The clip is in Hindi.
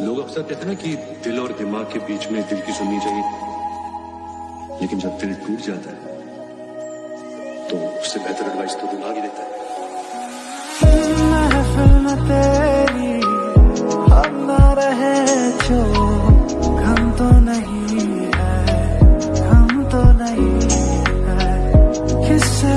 लोग अक्सर कहते हैं ना कि दिल और दिमाग के बीच में दिल की सुननी चाहिए। लेकिन जब दिल टूट जाता है तो उससे बेहतर एडवाइस तो दिमाग ही देता है। तो नहीं है, हम तो नहीं है, किससे